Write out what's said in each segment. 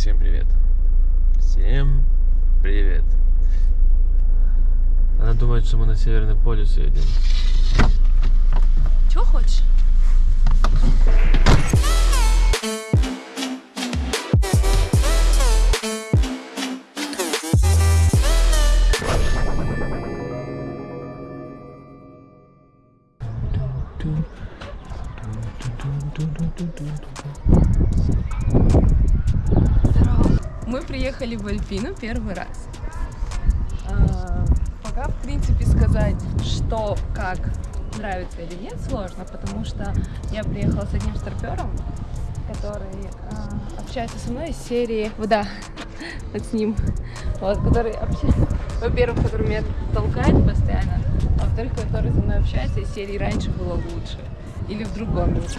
всем привет. Всем привет. Она думает, что мы на Северный полюс едем. Чего хочешь? В Альпину первый раз. А, Пока, в принципе, сказать, что, как нравится или нет, сложно, потому что я приехала с одним старпером, который а, общается со мной из серии, вот да, вот с ним, вот, который общается, во-первых, который меня толкает постоянно, а во-вторых, который со мной общается из серии «Раньше было лучше» или в другом месте.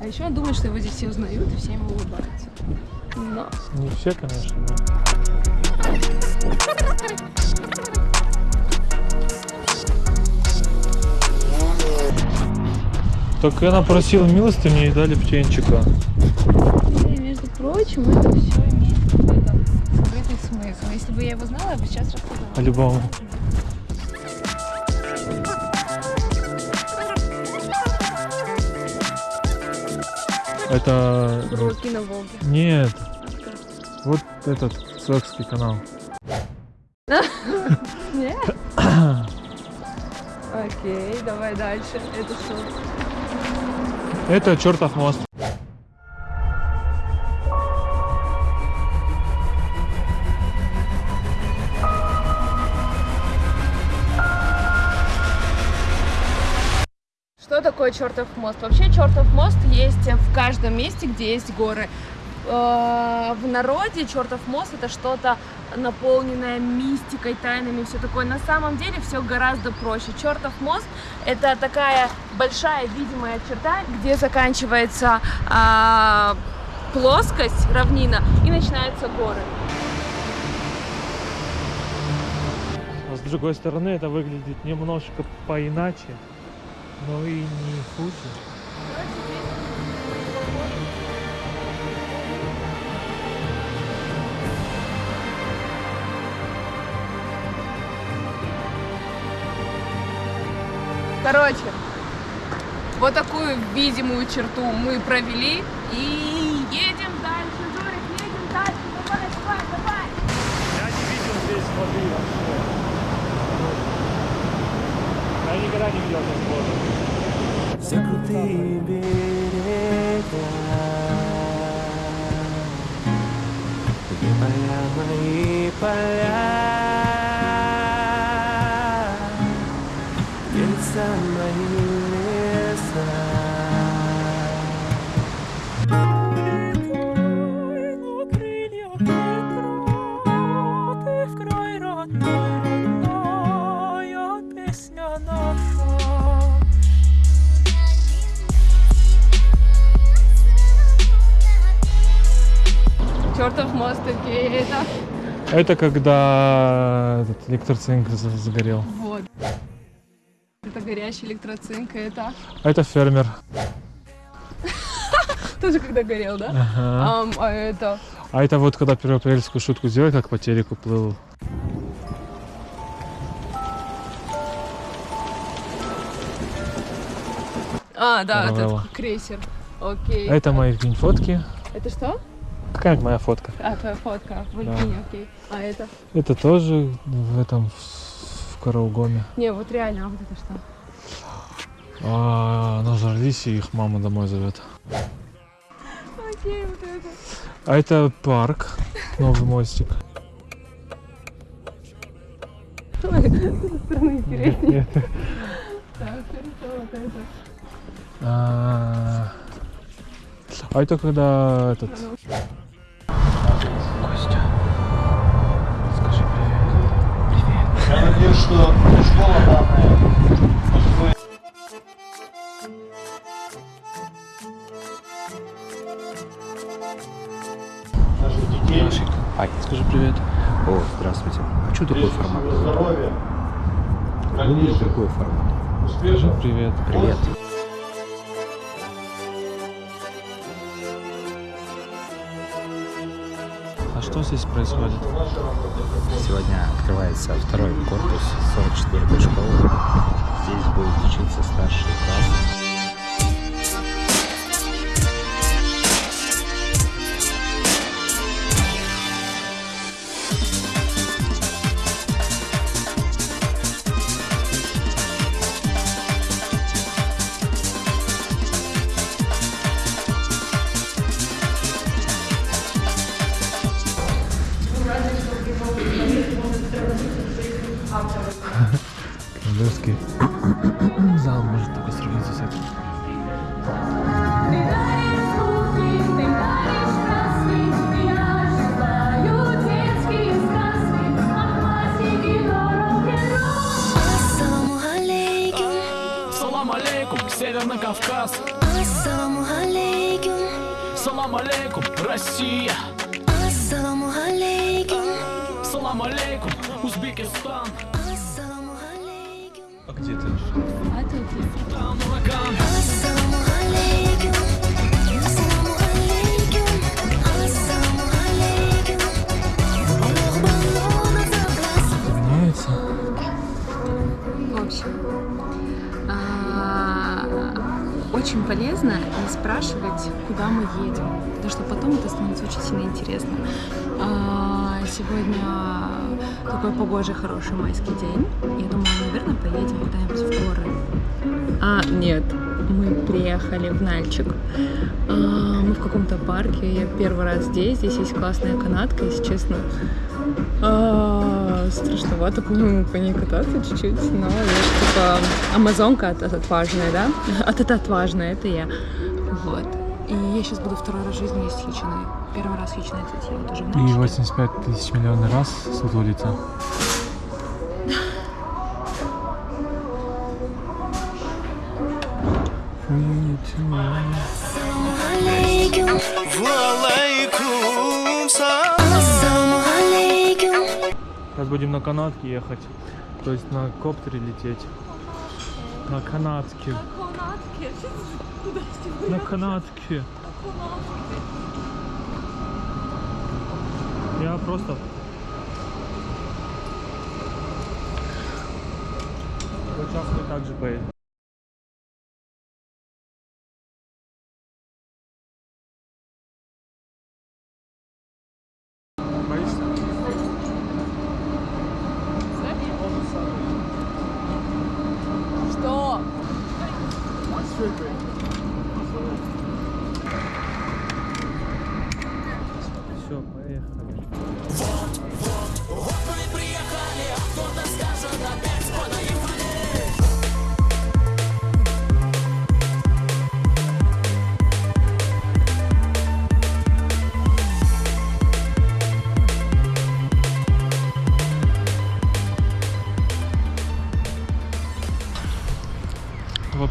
А еще он думает, что его здесь все узнают и все ему улыбаются. Но Не все, конечно, но... Только она просила милости, мне и дали птенчика. И, между прочим, это все имеет какой-то скрытый смысл. Если бы я его знала, я бы сейчас рассказала. По-любому. Это... Уроки на Волге. Нет. Вот этот Сокский канал. Нет? Окей, давай дальше. Это что? Это чертов мост. Такое чертов мост? Вообще чертов мост есть в каждом месте, где есть горы. Э, В народе чертов мост это что-то наполненное мистикой, тайнами, все такое. На самом деле все гораздо проще. Чертов мост это такая большая видимая черта, где заканчивается а, плоскость, равнина, и начинаются горы. А с другой стороны, это выглядит немножко поиначе, но и не хуже. Короче, вот такую видимую черту мы провели и мост, это Это когда этот электроцинк за- загорел. вот. Это горящий электроцинк, это это фермер. тоже когда горел, да? Ага. А это А это вот когда первоапрельскую шутку сделали, как по телеку плыл. А, да, Каравелла. этот крейсер. Окей. Это мои фотки. Это что? Какая моя фотка? А, твоя фотка в Альпине, окей. А это? Это тоже в этом в Караугоме. Не, вот реально, а вот это что? А, нажрались, и их мама домой зовет. Окей, вот это. А это парк, новый мостик. Ой, с этой стороны интереснее. Так, хорошо, вот это. А а это когда этот... Я надеюсь, что школа данная наших. Ай, скажи привет. О, здравствуйте. А что такой формат? здоровья, такой формат? успехов. Привет. Привет. Что здесь происходит? Сегодня открывается второй корпус 44-й школы. Здесь будут учиться старшие классы. Королевский зал может такой сравниться с этим. Северный Кавказ. Ассаламу алейкум, Салам алейкум, Россия. Ассаламу алейкум, Салам алейкум, Узбекистан где ты? А тут очень полезно не спрашивать, куда мы едем, потому что потом это становится очень сильно интересно. А, Сегодня такой погожий, хороший майский день. Я думаю, наверное, поедем куда-нибудь в горы. А, нет, мы приехали в Нальчик. А, Мы в каком-то парке. Я первый раз здесь. Здесь есть классная канатка, если честно. А, страшновато, по-моему, по ней кататься чуть-чуть, но я типа амазонка от, от отважная, да? От это отважная, это я. Вот. И я сейчас буду второй раз в жизни есть хичиной. Первый раз хичиной, кстати, я тоже в И Нальчике. 85 тысяч миллионный раз ассаламу алейкум. Сейчас будем на канатке ехать. То есть на коптере лететь. На канатке. На канатке. Я просто... Сейчас мы так же поедем.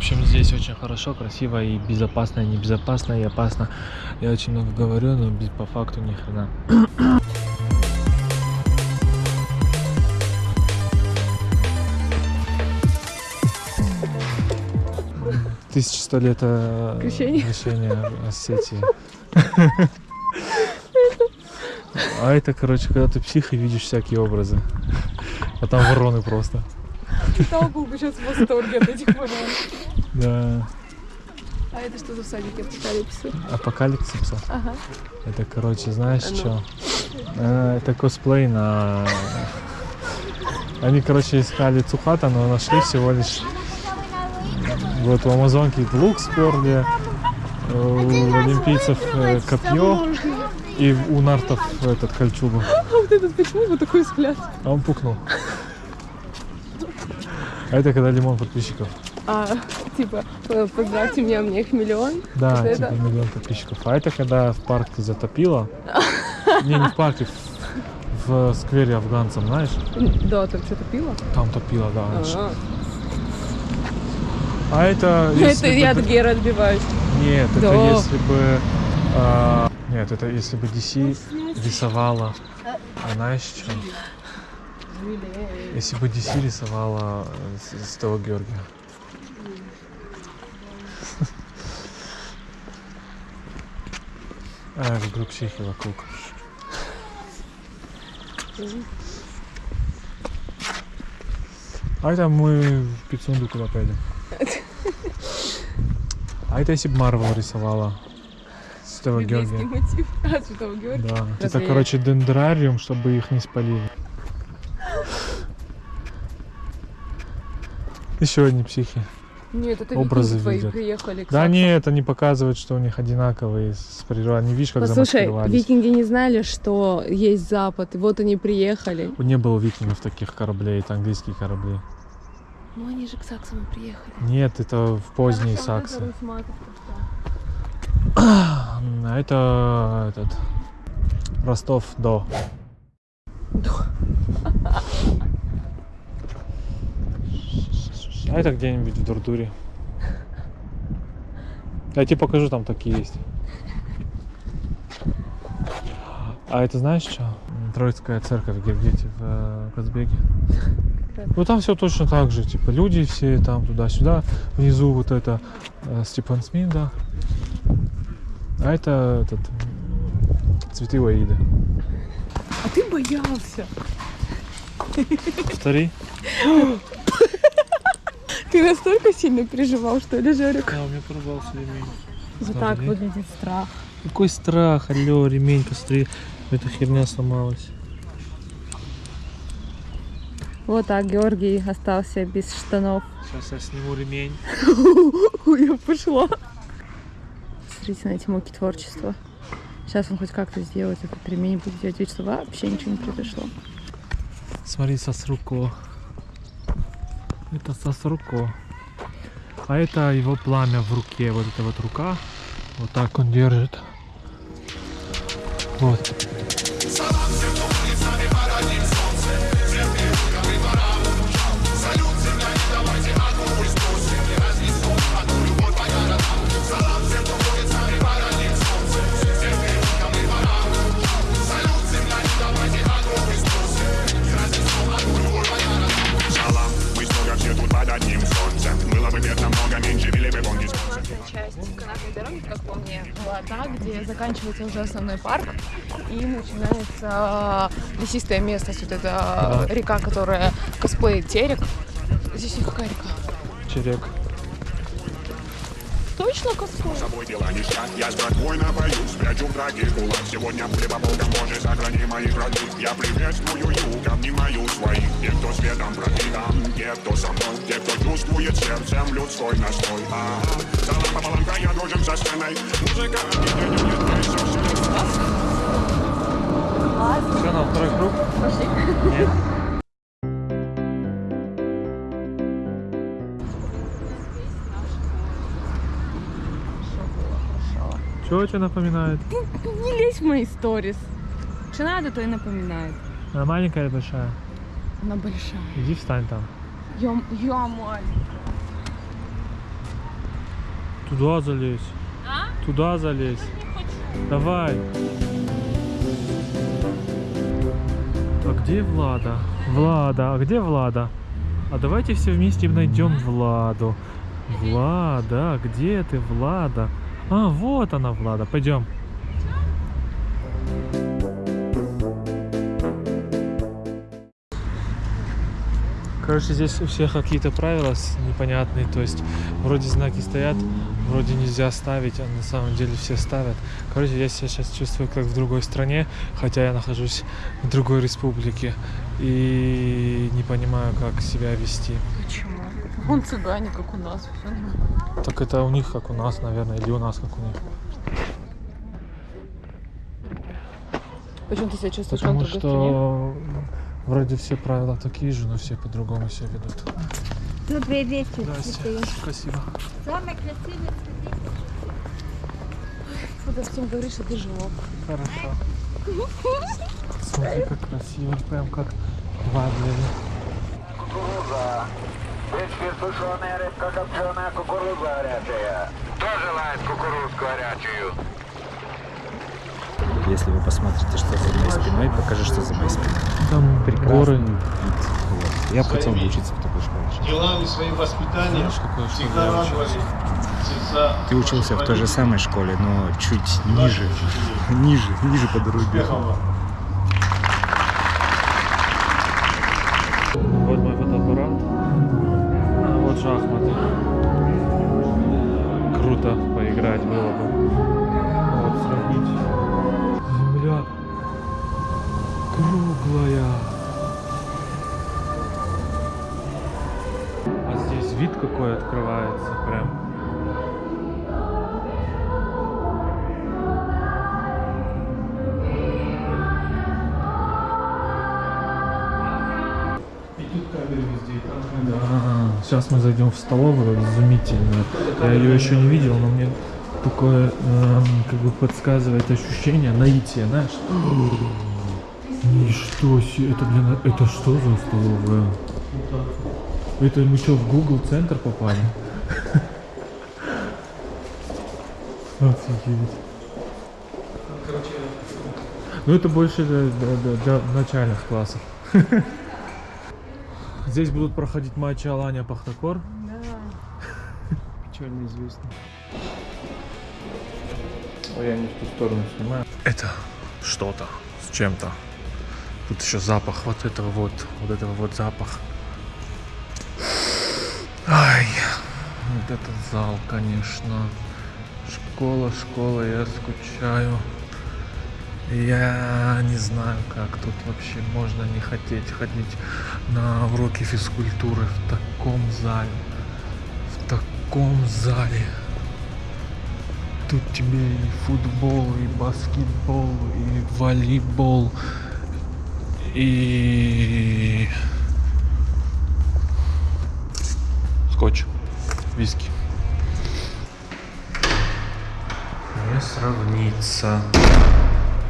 Общем, здесь очень хорошо, красиво и безопасно, и небезопасно, и опасно. Я очень много говорю, но без- по факту ни хрена. Тысяча сто лет э, Крещения. крещения Осетии. А это, короче, когда ты псих и видишь всякие образы. А там вороны просто. Читал бы сейчас в восторге от этих ворон. Да. А это что за всадники апокалипсиса? Апокалипсиса. Ага. Это, короче, знаешь А ну. что? Это косплей на... Они, короче, искали Цухата, но нашли всего лишь... Вот у Амазонки лук сперли, у олимпийцев э, копье и у нартов этот кольчугу. А вот этот почему вот такой взгляд? А он пукнул. А это когда лимон подписчиков. А, типа, э, поздравьте меня, у меня их миллион. Да, Вот типа это? миллион подписчиков. А это когда в парке затопило. Не, не в парке, в, сквере афганцам, знаешь? Да, там что-то пила? Там топило, да. А, А это... Это я от Гера отбиваюсь. Нет, это если бы... а, Нет, это если бы DC рисовала... А знаешь что? Если бы DC рисовала э, с- Святого Георгия. А, люблю психи вокруг. А это мы в Пицунду куда поедем. А это если бы Марвел рисовала. Святого Библейский Георгия. мотив. А, Святого Георгия. Да. Это, Разве- короче, дендрариум, чтобы их не спалили. Еще одни психи. Нет, это Образы твои видят. приехали к Да саксам. не, это не показывает, что у них одинаковые с природой. Они, видишь, как Послушай, викинги не знали, что есть Запад, и вот они приехали. Не было викингов таких кораблей, это английские корабли. Ну они же к саксам и приехали. Нет, это в поздние саксы. А это этот Ростов до. А это где-нибудь в Дурдуре. Я тебе покажу, там такие есть. А это знаешь что? Троицкая церковь в Гергете в э, Казбеге. Ну там все точно так же, типа люди все там туда-сюда. Внизу вот это э, Степан Смит, да. А это этот цветы Уаида. А ты боялся. Повтори. Ты настолько сильно переживал, что ли, Жарик? Да, у меня порвался ремень. Вот так блин. выглядит страх. Какой страх, алло, ремень, посмотри, эта херня сломалась. Вот так Георгий остался без штанов. Сейчас я сниму ремень. Я пошла. Смотрите на эти муки творчества. Сейчас он хоть как-то сделает этот ремень, будет делать вид, что вообще ничего не произошло. Смотри, сосруко. Это сосруко. А это его пламя в руке. Вот эта вот рука. Вот так он держит. Вот. Как по мне, была та, где заканчивается уже основной парк и начинается лесистое место, вот эта река, которая косплеит терек. Здесь какая река? Черек. Косплей? С собой дела ништяк, я с братвой напоюсь Спрячу в драке кулак, сегодня пули по полкам Боже, сохрани моих родных Я приветствую юг, обнимаю своих. Те, кто светом пропитан, те, кто со мной. Те, кто чувствует сердцем людской настрой Ага, салам пополам, я дружим со сценой Музыка, нет, нет, нет, совсем Все, на второй круг? Нет. Чего тебе напоминает? Не лезь в мои сторис. Что надо, то и напоминает. Она маленькая или большая? Она большая. Иди встань там. Я, я маленькая. Туда залезь. Туда залезь. Давай. А где Влада? Влада, а где Влада? А давайте все вместе найдем Владу. Влада, где ты, Влада? А, вот она, Влада. Пойдем. Короче, здесь у всех какие-то правила непонятные, то есть вроде знаки стоят, вроде нельзя ставить, а на самом деле все ставят. Короче, я себя сейчас чувствую как в другой стране, хотя я нахожусь в другой республике и не понимаю, как себя вести. Почему? Он цыгане, как у нас. нормально. Так это у них как у нас, наверное, или у нас как у них. Почему ты себя чувствуешь Потому что вроде все правила такие же, но все по-другому себя ведут. Тут две вещи. Спасибо. Самые красивые Когда всем говоришь, что ты живок. Хорошо. Смотри, как красиво, прям как в Адлере. Сушеная, рыбка копченая, кукуруза горячая. Кто желает кукурузку горячую? Если вы посмотрите, что за моей спиной, покажи, что за моей спиной. Там Прекрасный горы. Вот. Я хотел бы учиться в такой школе. Делами своим воспитанием Знаешь, всегда радовали Ты учился в той же самой школе, но чуть ниже, ниже, ниже по дороге. было бы. Вот, сравнить. Земля круглая. А здесь вид какой открывается прям. А, сейчас мы зайдем в столовую, изумительную. Я ее еще не видел, но мне такое эм, как бы подсказывает ощущение наития, знаешь? Ничто себе, это, блин, это что за столовая? Это мы что, в Google центр попали? Офигеть. Ну это больше для, для- для- начальных классов. Здесь будут проходить матчи Алания Пахтакор. Печально известно. Ой, я не в ту сторону снимаю. Это что-то с чем-то. Тут еще запах вот этого вот, вот этого вот запах. Ай, вот этот зал, конечно. Школа, школа, я скучаю. Я не знаю, как тут вообще можно не хотеть ходить на уроки физкультуры в таком зале. В таком зале. Тут тебе и футбол, и баскетбол, и волейбол, и скотч, виски. Не сравнится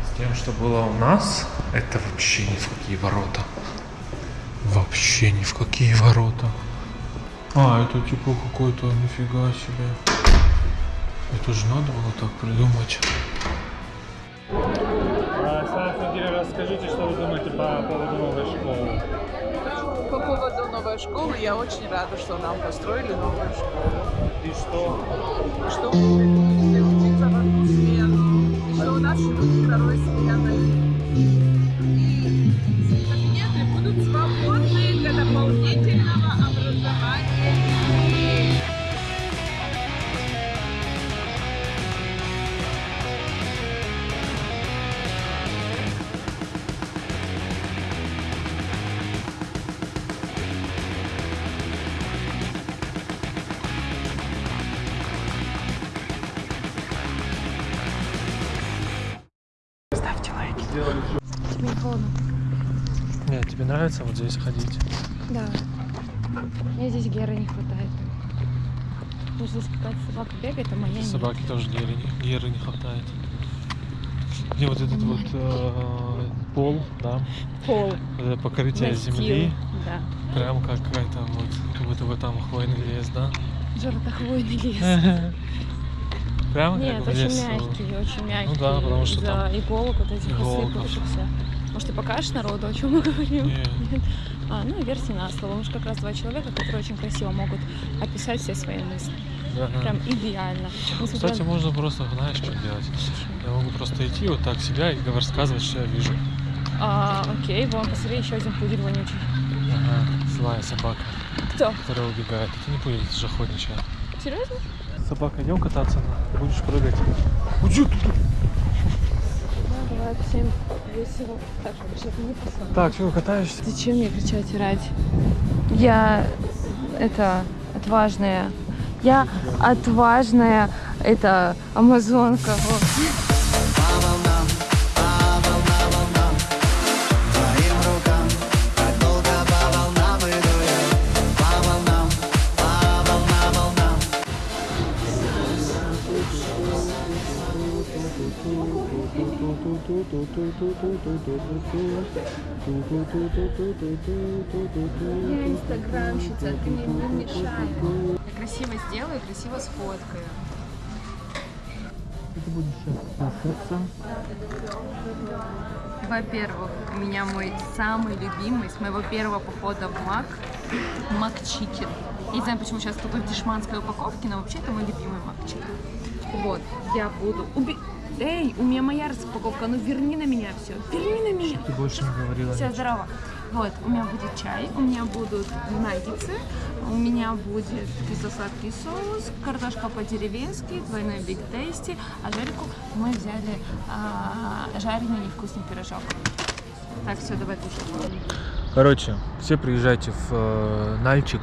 с тем, что было у нас. Это вообще ни в какие ворота. Вообще ни в какие ворота. А, это типа какой-то нифига себе. Это же надо было так придумать. расскажите, что вы думаете по поводу новой школы. По поводу новой школы, я очень рада, что нам построили новую школу. И что? Что мы учиться в одну смену, и что у нас еще будет второй смены. Мне холодно. Нет, тебе нравится вот здесь ходить? Да. Мне здесь Геры не хватает. Потому что здесь какая-то собака бегает, а моя нет. Собаки тоже геры, не- геры не хватает. Где вот этот вот э, пол, да, Пол. вот это покрытие Настил. земли, Да. прям как какая-то вот, как будто бы там хвойный лес, да? Желтохвойный лес. Прям Нет, как очень лесу. мягкий, очень мягкий. Ну да, потому что там иголок вот этих осыпавшихся. Может, ты покажешь народу, о чем мы говорим? Нет. А, ну, верьте на слово. Мы же как раз два человека, которые очень красиво могут описать все свои мысли. Да. Прям идеально. Несмотря Кстати, можно просто, знаешь, что делать? Я могу просто идти вот так себя и рассказывать, что я вижу. А, окей, вон, посмотри, еще один пудель вонючий. Ага, злая собака, Кто? которая убегает. Это не пудель, это же охотничья. Серьезно? Собака, идем кататься, будешь прыгать. Уйди бывает всем весело. Так, чтобы не. Так, что, катаешься? Зачем мне кричать и орать? Я это отважная. Я отважная, это амазонка. Вот. Я инстаграмщица, ты мне не мешай. Я красиво сделаю, красиво сфоткаю. Ты будешь сейчас кататься. Во-первых, у меня мой самый любимый с моего первого похода в Мак, МакЧикен. Я не знаю, почему сейчас такой в дешманской упаковке, но вообще это мой любимый МакЧикен. Вот, я буду... Уби... Эй, у меня моя распаковка, ну верни на меня все, верни на меня. Ты больше не говорила. Все, здорово. Вот, у меня будет чай, у меня будут наггетсы, у меня будет кисло-сладкий соус, картошка по-деревенски, двойной биг тейсти, а Жельку мы взяли а, жареный невкусный пирожок. Так, все, давай кушать. Короче, все приезжайте в э, Нальчик.